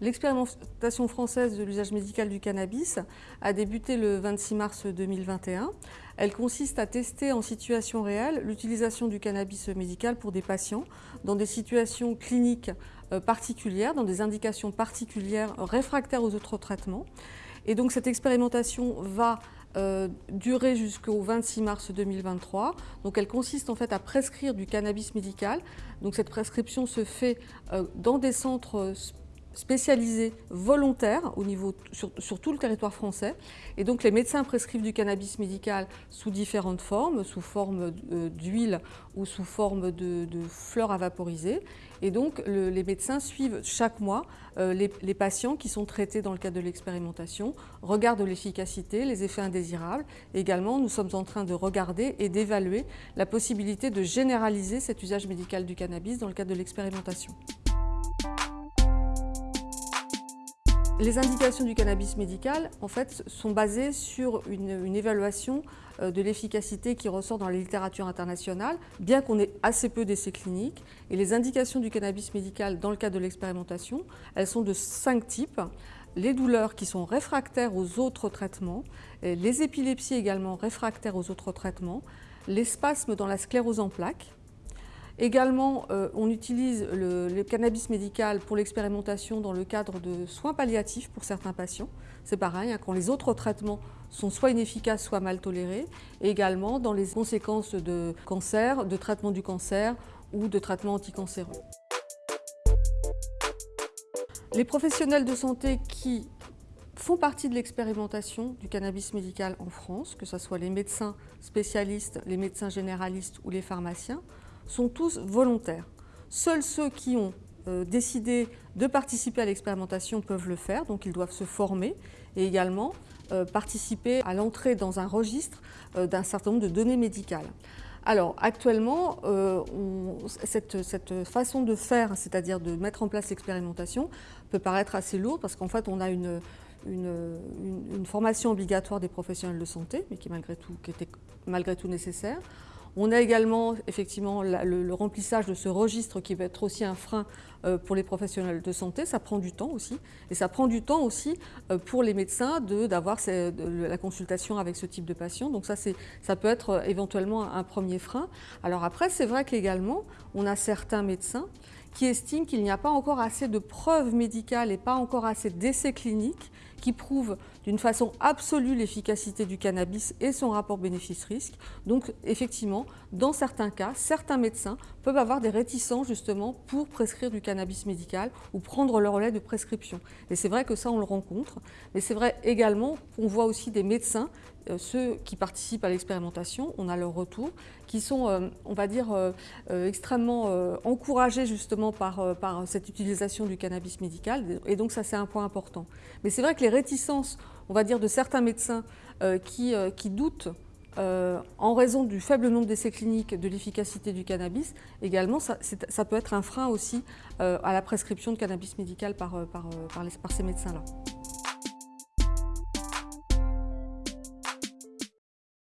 L'expérimentation française de l'usage médical du cannabis a débuté le 26 mars 2021. Elle consiste à tester en situation réelle l'utilisation du cannabis médical pour des patients dans des situations cliniques euh, particulières, dans des indications particulières réfractaires aux autres traitements. Et donc cette expérimentation va euh, durer jusqu'au 26 mars 2023. Donc elle consiste en fait à prescrire du cannabis médical. Donc cette prescription se fait euh, dans des centres spécialisés volontaires sur, tout le territoire français. Et donc les médecins prescrivent du cannabis médical sous différentes formes, sous forme euh, d'huile ou sous forme de, fleurs à vaporiser. Et donc les médecins suivent chaque mois euh, les, les, patients qui sont traités dans le cadre de l'expérimentation, regardent l'efficacité, les effets indésirables. Également, nous sommes en train de regarder et d'évaluer la possibilité de généraliser cet usage médical du cannabis dans le cadre de l'expérimentation. Les indications du cannabis médical en fait, sont basées sur une, évaluation euh, de l'efficacité qui ressort dans la littérature internationale, bien qu'on ait assez peu d'essais cliniques. Et les indications du cannabis médical dans le cadre de l'expérimentation, elles sont de cinq types. Les douleurs qui sont réfractaires aux autres traitements, les épilepsies également réfractaires aux autres traitements, les spasmes dans la sclérose en plaques, Également, euh, on utilise le, cannabis médical pour l'expérimentation dans le cadre de soins palliatifs pour certains patients. C'est pareil, hein, quand les autres traitements sont soit inefficaces, soit mal tolérés. Et également dans les conséquences de cancer, de traitement du cancer ou de traitement anticancéreux. Les professionnels de santé qui font partie de l'expérimentation du cannabis médical en France, que ce soit les médecins spécialistes, les médecins généralistes ou les pharmaciens, sont tous volontaires. Seuls ceux qui ont euh, décidé de participer à l'expérimentation peuvent le faire, donc ils doivent se former et également euh, participer à l'entrée dans un registre euh, d'un certain nombre de données médicales. Alors actuellement, cette, façon de faire, c'est-à-dire de mettre en place l'expérimentation, peut paraître assez lourde parce qu'en fait on a une, formation obligatoire des professionnels de santé, mais qui, malgré qui était malgré tout nécessaire. On a également effectivement le, remplissage de ce registre qui va être aussi un frein euh, pour les professionnels de santé. Ça prend du temps aussi. Et ça prend du temps aussi euh, pour les médecins d'avoir la consultation avec ce type de patient. Donc ça, ça peut être euh, éventuellement un premier frein. Alors après, c'est vrai qu'également, on a certains médecins qui estiment qu'il n'y a pas encore assez de preuves médicales et pas encore assez d'essais cliniques qui prouvent d'une façon absolue l'efficacité du cannabis et son rapport bénéfice-risque. Donc effectivement, dans certains cas, certains médecins peuvent avoir des réticences justement pour prescrire du cannabis médical ou prendre le relais de prescription. Et c'est vrai que ça, on le rencontre. Mais c'est vrai également qu'on voit aussi des médecins, ceux qui participent à l'expérimentation, on a leur retour, qui sont, euh, on va dire, euh, extrêmement encouragés justement par, cette utilisation du cannabis médical. Et donc ça, c'est un point important. Mais c'est vrai que les réticences, on va dire, de certains médecins qui, doutent euh, en raison du faible nombre d'essais cliniques de l'efficacité du cannabis, également, ça, peut être un frein aussi euh, à la prescription de cannabis médical euh, par ces médecins-là.